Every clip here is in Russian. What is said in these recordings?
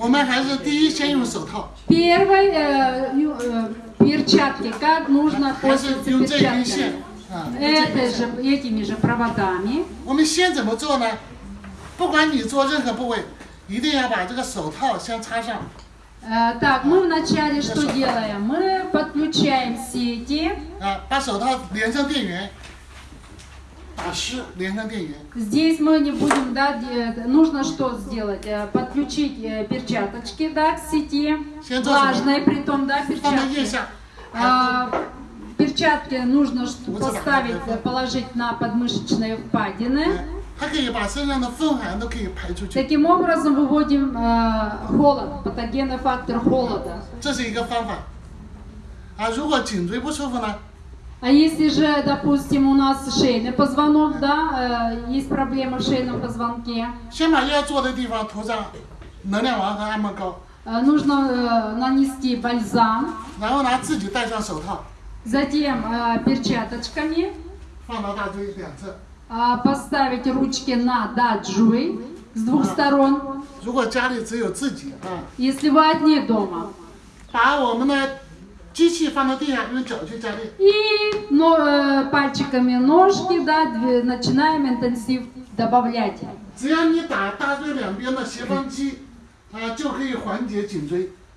我们还是第一先用手套， Первый э, ю- э, перчатки, как нужно 还是 пользоваться 用这根线 перчатками. 啊。用这根 Это 线 же, этими же проводами. 我们先怎么做呢？不管你做任何部位，一定要把这个手套先插上。 Э, так, мы вначале что делаем? Мы подключаем сети. 啊，把手套连上电源，打湿连上电源， Здесь мы не будем, да, нужно что сделать? Э, подключить э, перчаточки, да, к сети, влажные, при том, да, перчатки. А, перчатки нужно поставить, положить на подмышечные впадины. Таким образом выводим э, холод, патогенный фактор холода. А если же, допустим, у нас шейный позвонок, да, э, есть проблема в шейном позвонке, 先把要做的地方涂上能量丸和按摩膏， э, нужно э, нанести бальзам, 然后呢自己戴上手套， затем э, перчаточками 放到大椎两侧。 э, поставить ручки на даджуй с двух сторон, 如果家里只有自己啊， если вы одни дома. 把我们的 И но, э, пальчиками ножки, да, начинаем интенсив добавлять.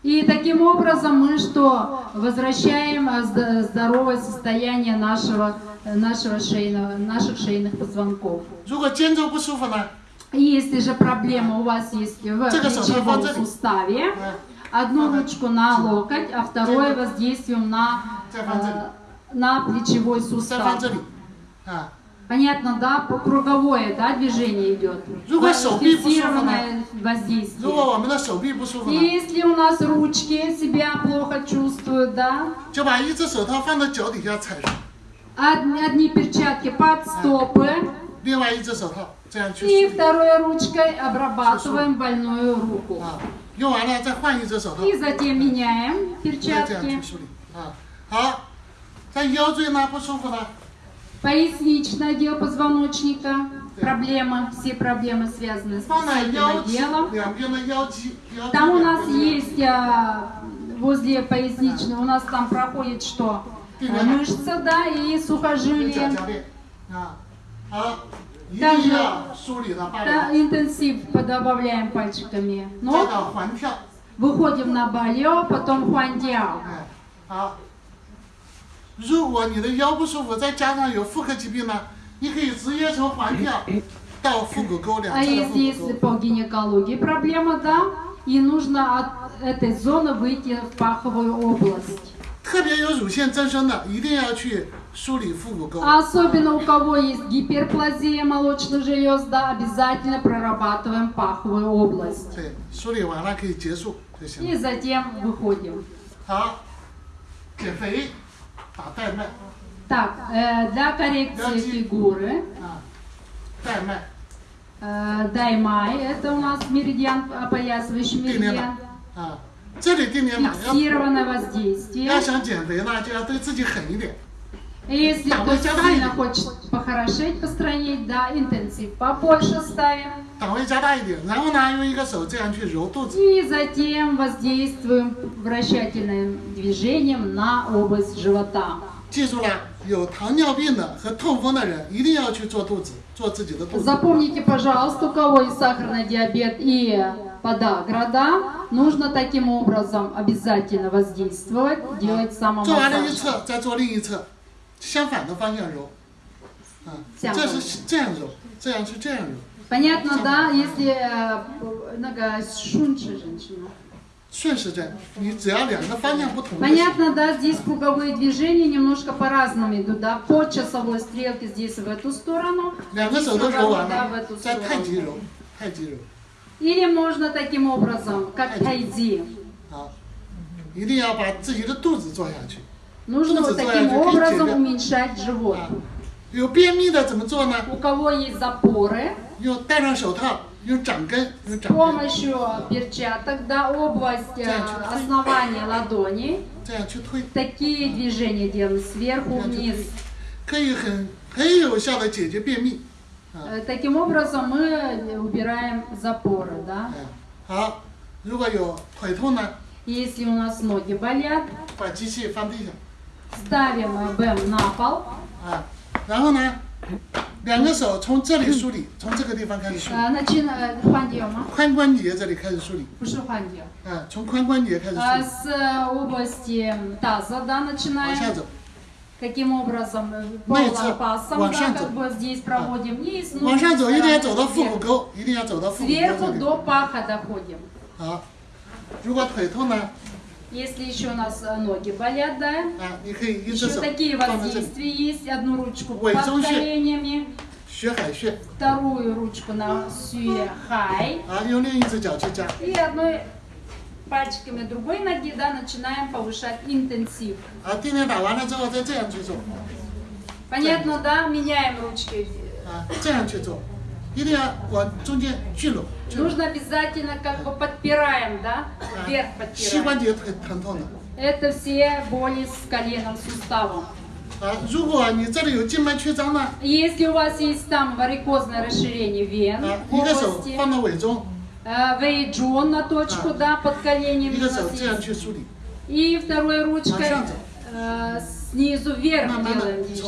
И таким образом мы что возвращаем э, здоровое состояние нашего э, нашего шейного наших шейных позвонков. Если же проблема у вас есть в суставе, Одну ручку на локоть, а второе воздействием на, э, на плечевой сустав. Понятно, да? Круговое да, движение идет. Фиксированное воздействие. Если у нас ручки себя плохо чувствуют, да? Одни, одни перчатки под стопы. И второй ручкой обрабатываем больную руку. И затем меняем перчатки. Поясничное отдел позвоночника. Проблема, все проблемы связаны с поясничным отделом. Там у нас есть а, возле поясничного, у нас там проходит что? Мышца, да, и сухожилие 夹链啊。好，一定要梳理到八 Да, 两， интенсив добавляем пальчиками. 再 Но 到环跳。 выходим на балео, потом хуандиао. 哎，好。如果你的腰不舒服，再加上有妇科疾病呢，你可以直接从环跳到腹股沟两 А 侧的 если 腹 если 股沟。 по гинекологии проблема, да, и нужно от этой зоны выйти в паховую область. 特别有乳腺增生的，一定要去梳理腹股沟。 А Особенно у кого есть гиперплазия молочных желез, да, обязательно прорабатываем паховую область. И затем выходим. Так, э, для коррекции фигуры. Э, даймай, это у нас меридиан, опоясывающий меридиан. Фиксированное воздействие. Если Да, кто мы тебя дали. сильно хочет похорошеть, постранить, да, интенсив побольше ставим. 档位加大一点，然后呢，用一个手这样去揉肚子。 И затем воздействуем вращательным движением на область живота. 记住了，有糖尿病的和痛风的人一定要去做肚子，做自己的肚子。 Запомните, пожалуйста, у кого есть сахарный диабет и подагра, да, нужно таким образом обязательно воздействовать, делать 做完了一 самомассаж. 侧，再做另一侧， 相反的方向揉。啊，这样揉这是这样揉，这样是这样揉， Понятно, да, если э, нога шунчи женщина. 顺时针，你只要两个方向不同就行。 Понятно, да, здесь круговые движения немножко по-разному идут, да, по часовой стрелке здесь в эту сторону, 两个 здесь 手都揉 наоборот, 完 да, 了 в эту，再太极 сторону. 揉，太极揉。 Или можно таким образом, как тайди. 好，一定要把自己的肚子做下去。 Нужно ну, вот таким образом уменьшать живот. У кого есть запоры, с помощью перчаток, да, область э, основания ладони. Такие движения делаем сверху вниз. Э, таким образом мы убираем запоры, да? Если у нас ноги болят, ставим э, БЭМ на пол, 啊，然后呢，两个手从这里梳理，从这个地方开始梳理， э, начинаем, ходим, 髋关节这里开始梳理， ходим. 啊，从髋关节开始梳 А 理， С э, области таза, да, 往下 начинаем. 走， Каким образом? э, Найти, Пасом, вон да, шансы. как бы здесь проводим. И с 往上走，一定要 стороны 走到腹股 вверх. 沟，一定要走到腹股沟这 Сверху 里。 до паха доходим. 好，如果腿痛呢， Если еще у нас э, ноги болят, да? Еще такие воздействия есть. Одну ручку под коленями. Вторую ручку на сюехай. И одной пальчиками другой ноги, да, начинаем повышать интенсив. Понятно, да? Меняем ручки. Нужно обязательно как бы подпираем, да? Вверх подпираем. Это все боли с коленом, суставом. Если у вас есть там варикозное расширение вен, области, вейджон э, на точку, да, под коленем. И второй ручкой э, снизу вверх делаем движение.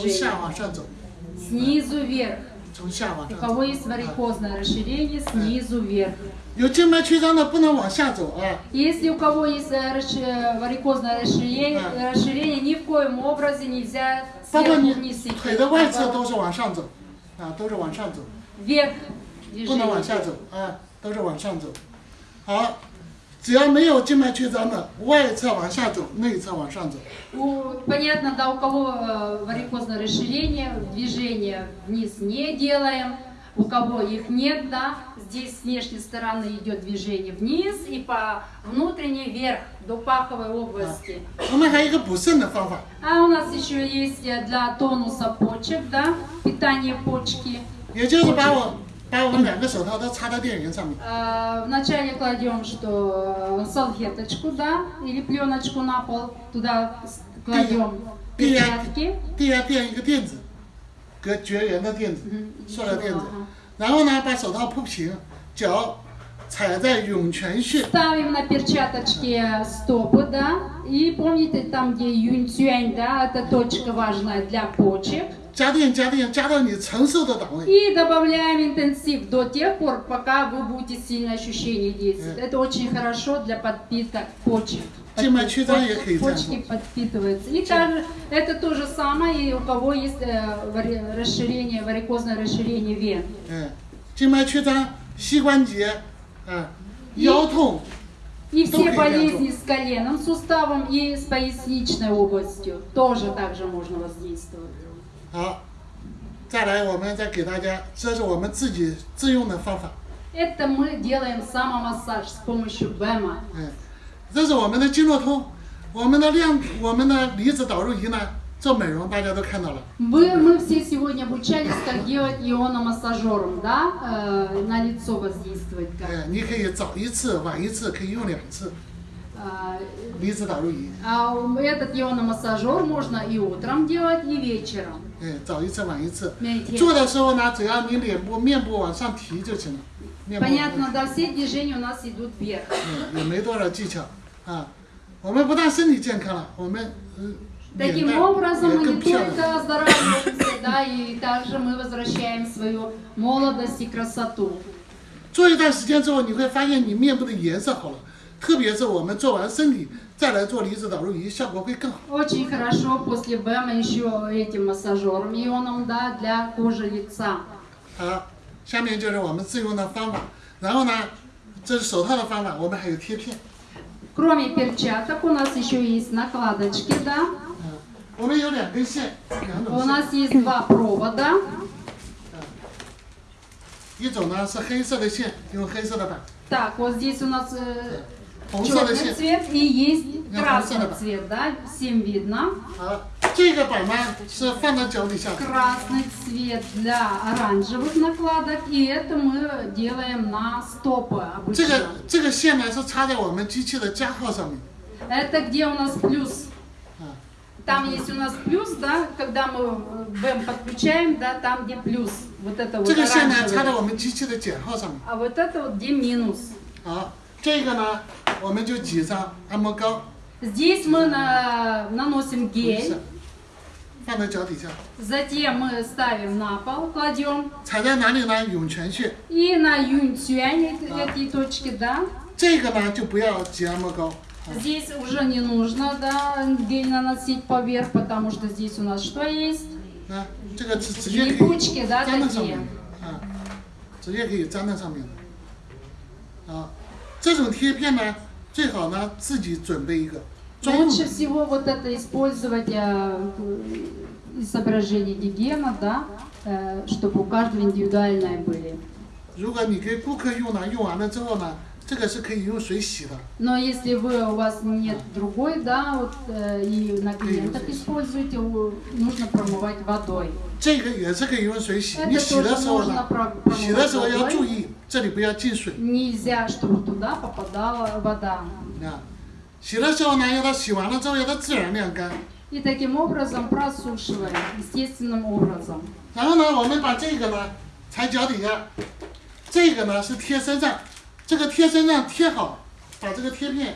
Снизу вверх. 从下往 У 上 кого 走。 есть варикозное расширение, снизу вверх. 有静脉曲张的不能往下走啊， Если у кого есть э, расши- э, варикозное расширение, А. э, расширение, ни в коем образе нельзя 包括 сверху 你 вниз идти. 腿的外侧 наоборот. 都是往上走，啊，都是往上走， Вверх 不能往 движение. 下走啊，都是往上走。好， 只要没有静脉曲张的，外侧往下走，内侧往上走。 У- понятно, да, у кого э, варикозное расширение, движение вниз не делаем. У кого их нет, да, здесь с внешней стороны идет движение вниз и по внутренней вверх до паховой области. 我们还有一个补肾的方法， А у нас еще есть э, для тонуса почек, да, питание почки. 也就是把我 把我们两个手套都插到电源上面， Э, Вначале кладем, что э, салфеточку, да, или пленочку на пол, туда с- кладем Пи- перчатки. 地下垫一个垫子，隔绝缘的垫子， Мгм, 塑料垫子 ага.，然后呢把手套铺平，脚踩在涌泉穴， Ставим на перчаточки стопы, да, и помните там, где юнь да, это точка важная для почек. 加电加电加到你承受的档位。 И добавляем интенсив до тех пор, пока вы будете сильное ощущение действовать. Это очень хорошо для подпитка почек. Тема чудо я Почки, хотела. почки подпитываются. И также это то же самое, и у кого есть э, вари- расширение, варикозное расширение вен. 嗯，静脉曲张、膝关节，啊，腰痛， И Что все хотят? болезни с коленным суставом и с поясничной областью тоже также можно воздействовать. 好，再来我们再给大家，这是我们自己自用的方法， Это мы делаем самомассаж с помощью БЭМа. 嗯，这是我们的经络通，我们的量，我们的离子导入仪呢，做美容大家都看到了， Вы, мы все сегодня обучались, как делать иономассажером, да, э, на лицо воздействовать как. 嗯，你可以早一次，晚一次，可以用两次 А, 离子导入仪， а этот иономассажер можно и утром делать, и вечером. 嗯，早一次，晚一次。 Медитировать. 做的时候呢，只要你脸部、面部往上提就行了，面部往上提 Понятно, да, все движения у нас идут вверх. 嗯，也没多少技巧啊。我们不但身体健康了，我们嗯脸 Таким 蛋 образом 也 мы 更 не 漂亮。 только оздоравливаемся, да, и также мы возвращаем свою молодость и красоту. 做一段时间之后，你会发现你面部的颜色好了，特别是我们做完身体 再来做离子导入仪，效果会更好。 Очень хорошо после БЭМа еще этим массажером ионом, да, для кожи лица. 好，下面就是我们自用的方法。然后呢，这是手套的方法，我们还有贴片。 Кроме перчаток у нас еще есть накладочки, да. 嗯，我们有两根线，两 У 种线， нас есть два провода. 一种呢是黑色的线，用黑色的板， Так, вот здесь у нас э, 红色的 Черный цвет и есть красный цвет, да? Всем видно. Красный цвет для оранжевых накладок, и это мы делаем на стопы обычно. Это где у нас плюс там есть у нас плюс, да, когда мы БЭМ подключаем, да, там где плюс. Вот это вот оранжевый. А вот это вот где минус. 好， 这个呢，我们就挤上按摩膏， Здесь мы на- наносим 不是 гель, 放在脚底下， затем мы ставим на пол, кладем, 踩在哪里呢？涌泉穴。 и на юньцюань эти, эти точки, да. 这个呢就不要挤按摩膏， Здесь уже не нужно, да, гель наносить поверх, потому что здесь у нас что есть? 啊，这个直直接可以 Липучки, да, 粘在上 такие. 面，啊，直接可以粘在上面的，啊， 这种贴片呢，最好呢自己准备一个专用 Лучше 的， всего вот это использовать э, из соображений гигиена, да, э, чтобы у каждого индивидуальные были. 如果你给顾客用呢，用完了之后呢， 这个是可以用水洗的， Но если вы, у вас нет другой, да, вот, э, и на клиентах используете, у- нужно промывать водой. 这个也是可以用水洗。 Это 你洗的 тоже 时候 можно 呢， про- 洗的时候 промывать 要注 водой. 意，这里不要进水 Нельзя, чтобы туда попадала вода. 啊。洗的时候呢，要它洗完了之后要它自然晾干。 И таким образом просушиваем, естественным образом. 然后呢，我们把这个呢踩脚底下，这个呢是贴身上， 这个贴身上贴好，把这个贴片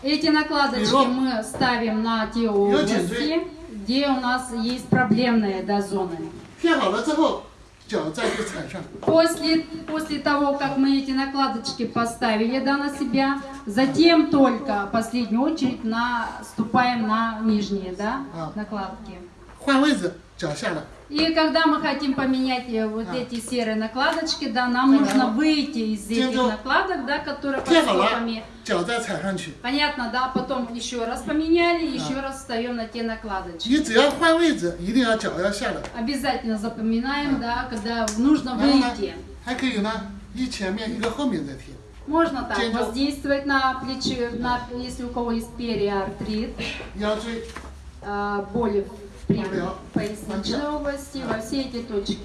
Эти накладочки Берем. мы ставим на те Берем области, где у нас есть проблемные да, зоны. 贴好了之后，脚再去踩上。 После, после того, как мы эти накладочки поставили да, на себя, затем только в последнюю очередь наступаем на нижние да, А. накладки. 换位置，脚下来， и когда мы хотим поменять э, вот эти серые накладочки, да, нам нужно выйти из этих накладок, да, которые под стопами. Понятно, да, потом еще раз поменяли, еще раз встаем на те накладочки. Обязательно запоминаем, да, когда нужно выйти. Можно так воздействовать на плечи, на, если у кого есть периартрит, а, боли в а, боли при Алло. поясничной области, во все эти точки.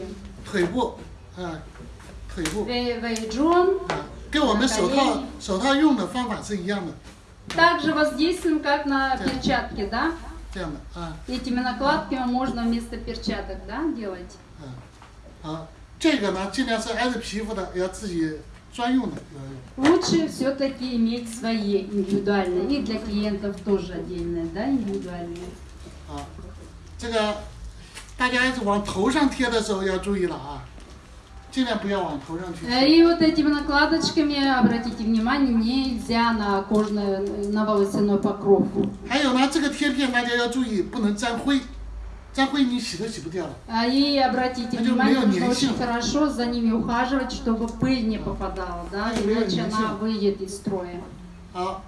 腿部，啊，腿部， Вэй- Вэйджун 啊，跟我们手套手套用的方法是一样的， также воздействуем, как на Да. перчатки, да? 这样的啊 Этими накладками можно вместо перчаток, да, делать. 啊，好，这个呢尽量是挨着皮肤的，要自己专用的要用。 Лучше все-таки иметь свои индивидуальные, и для клиентов тоже отдельные, да, индивидуальные. 啊，这个大家往头上贴的时候要注意了啊，尽量不要往头上去 Э, 贴。 И вот этими накладочками, обратите внимание, нельзя на кожный, на волосяной покров. 还有呢，这个贴片大家要注意，不能沾灰，沾灰你洗都洗不掉了。 А, И обратите А就 внимание, 没有 нужно 粘性。 очень хорошо за ними ухаживать, чтобы пыль не попадала, да, 就没有 иначе 粘 она 性。 выйдет из строя. 好，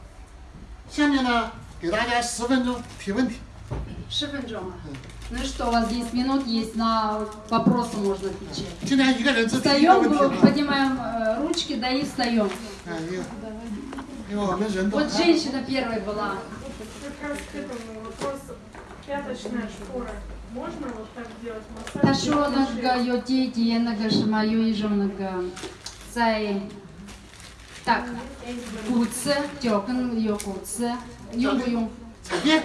下面呢给大家十分钟提问题。 Шифенджома. Ну что, у вас 10 минут есть на вопросы можно отвечать. Встаем, поднимаем э, ручки, да и встаем. Вот женщина первая была. Как раз к этому вопросу. Пяточная шпора. Можно вот так делать массаж? Ташонага, йотети, енага, шамаю и жонага. Цай. Так, куце, тёкан, йо куце, йо-йо. Нет?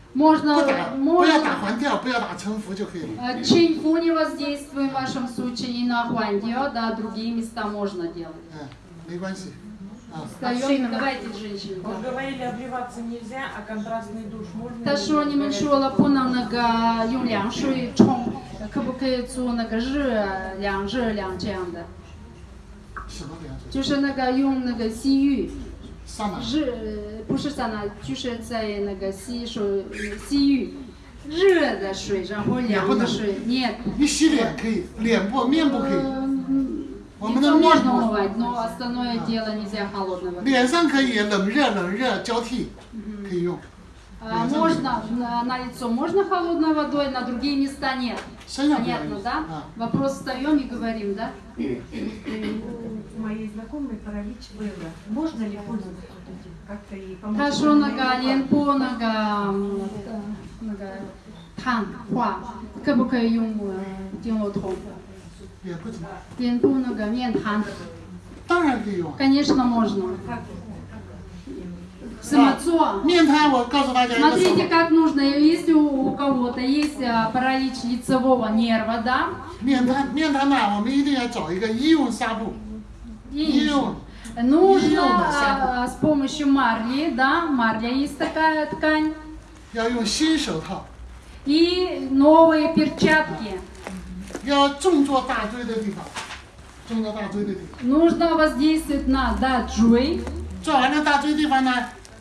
Можно, 不打不要打 можно 环跳，不要打沉浮就可以了。 э, чинфу не воздействуем в вашем случае и на хуандио, да, другие места можно делать. 嗯，没关系。啊， Встаем, давайте, женщины. Вот да. говорили, обливаться нельзя, а контрастный душ можно? 他说你们说了不能那个用凉水冲，可不可以做那个热凉热凉这样的？什么凉水？就是那个用那个西浴，上哪？ 热不是散了，就是在那个洗手洗浴热的水，然后脸。你洗脸可以，脸部面部可以，我们的面部。脸上可以冷热冷热交替，可以用。А, можно э, на лицо, можно холодной водой, на другие места нет. Понятно, да? Вопрос встаем и говорим, да? У моей знакомой паралич было. Можно ли пользоваться как-то ей помочь? Хорошо, нога, ленпо, нога, нога, хан, хуа. Как бы э, я ем, делал тон. Ленпо, хан. Конечно, можно Самоцо. 面瘫，我告诉大家一个手 Смотрите, 法， как нужно, если у у кого-то есть а, паралич лицевого нерва, да, 面瘫面瘫呢，我们一定要找一个医用纱布， и 医用 нужно а, с помощью марли, да, марля есть такая ткань, 要用新手套， и новые перчатки. 要重做大椎的地方，重做大椎的地方。 Нужно воздействовать на даджуй 做完了大椎地方呢，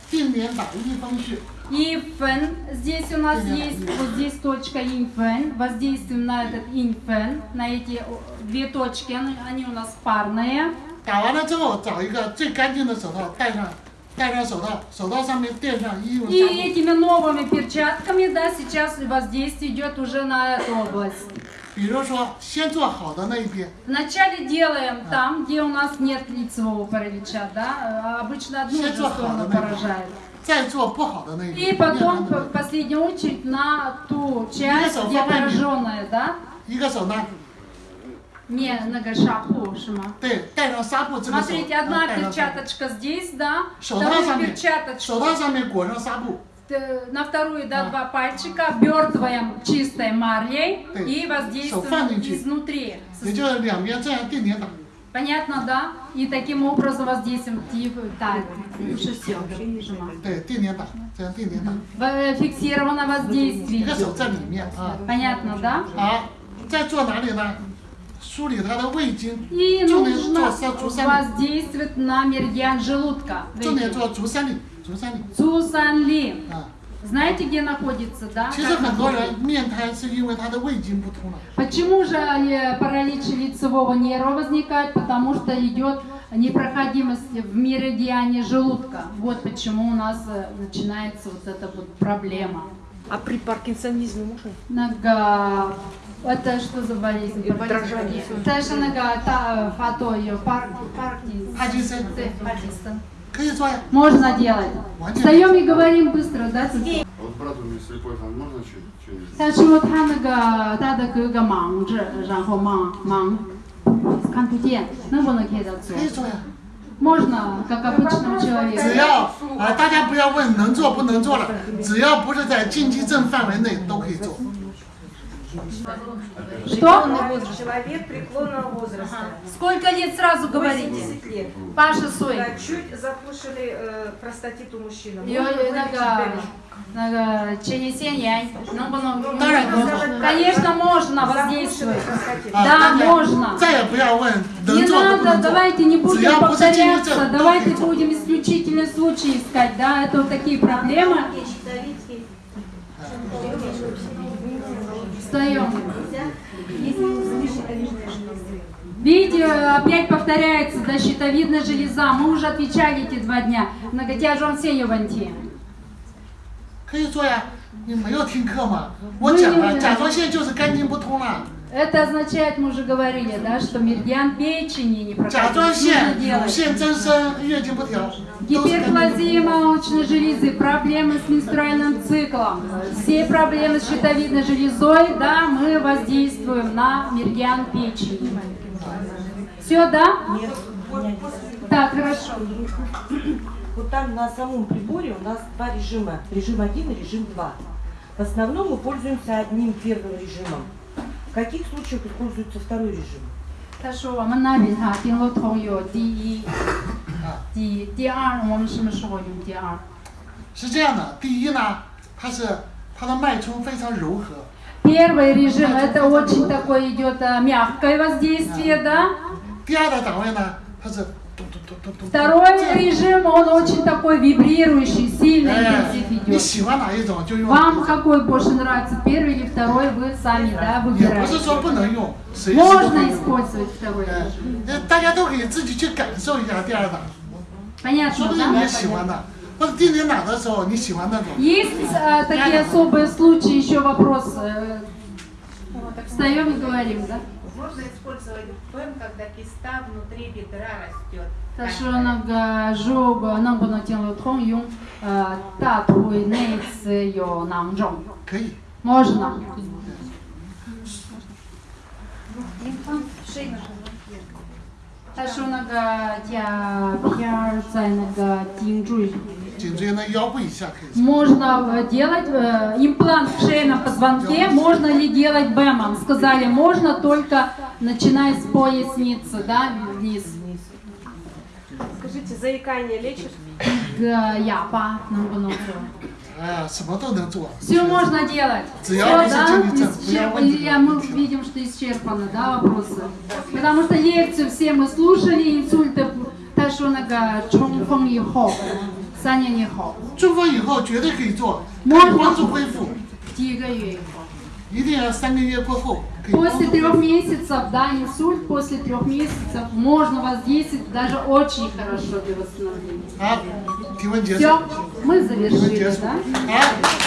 定点打一风穴， и фен. Здесь у нас есть, вот здесь точка инфен. Воздействуем на этот инфен, на эти о, две точки, они, они у нас парные. 打完了之后找一个最干净的手套戴上，戴上手套，手套上面垫上医用 И 纱布。 этими новыми перчатками, да, сейчас воздействие идет уже на эту область. Вначале делаем а. там, где у нас нет лицевого паралича, да? А обычно одну же сторону поражает. И потом, в последнюю очередь, на ту часть, где пораженная, да? Не, а. на нагашапу, шима. Смотрите, одна перчаточка здесь, да? Вторая перчаточка. Э, на вторую до два пальчика, обертываем чистой марлей и воздействуем изнутри. Понятно, да? И таким образом воздействуем так, э, Фиксировано воздействие. Понятно, да? И нужно воздействовать на меридиан желудка. Цзусань. Цзусан Знаете, где находится, да? Почему же э, паралич лицевого нерва возникает? Потому что идет непроходимость в меридиане желудка. Вот почему у нас э, начинается вот эта вот проблема. А при паркинсонизме можно? Нога. Это что за болезнь? Дрожание. Это же нога, та, фото ее, паркинсон. Паркинсон. 可以做呀， Можно делать. Встаем и говорим быстро, да? Цици? А вот брат у меня слепой, там можно что- что-нибудь? 但是说他那个他的哥哥盲着，然后盲盲看不见，能不能给他做可？以做呀。 Можно, как обычному 只 человеку. 要啊，大家不要问能做不能做了，只要不是在禁忌症范围内都可以做。 что? Возраст. Человек преклонного возраста. Ага. Сколько лет сразу говорите? лет. Паша Сой. Да, чуть запушили э, простатит у мужчин. Конечно, можно воздействовать. Да, можно. Не надо, давайте не будем повторяться, давайте будем исключительные случаи искать. Да, это вот такие проблемы. Встаем. Видите, опять повторяется, да, щитовидная железа. Мы уже отвечали эти два дня. Многотяжон сеневанти. 可以做呀。你没有听课吗？我讲了，甲状腺就是肝经不通了， это означает, мы уже говорили, да, что меридиан печени не проходит. Гиперплазия молочной железы, проблемы с менструальным циклом, все проблемы с щитовидной железой, да, мы воздействуем на меридиан печени. Все, да? Нет. Так, хорошо. Вот там на самом приборе у нас два режима. Режим один, и режим два. В основном мы пользуемся одним первым режимом. В каких случаях используется второй режим? 他说我们那边哈，丁乐通有第一，第第二，我们什么时候用第二？是这样的，第一呢，它是它的脉冲非常柔和， Первый режим это очень такое идет а, мягкое воздействие, да. 第二的档位呢，它是咚咚咚咚咚。 Второй режим, он очень такой вибрирующий, сильный интенсив идет. Вам какой больше нравится, первый или второй, вы сами да, выбираете. Можно использовать второй режим. Понятно, да? Есть а, такие особые случаи, еще вопрос. Встаем и говорим, да? Можно использовать фен, когда киста внутри бедра растет. Ташонага жоба нанго на тен лотхон юн э, татуй нейц йо нанжон. Можно. Ташонага тя пьяр цайнага тинжуй. Можно э, делать э, имплант в шейном позвонке, можно ли делать БЭМом? Сказали, можно, только начиная с поясницы, да, вниз. Скажите, заикание лечит? Да, я по все можно делать. Все, да? А, мы видим, что исчерпаны, да, вопросы. Потому что лекцию все мы слушали, инсульты Ташонага Чонфон и Хо. хоп, саня не хоп. 中风以后绝对可以做，可можно 以帮助恢复， 第一个月以后。一定要三个月过后可以帮 После 助。 трех месяцев, да, инсульт, после трех месяцев можно воздействовать даже очень хорошо для восстановления. 好，提问结束。 Все, мы 提问结 завершили, 束。 да? 好。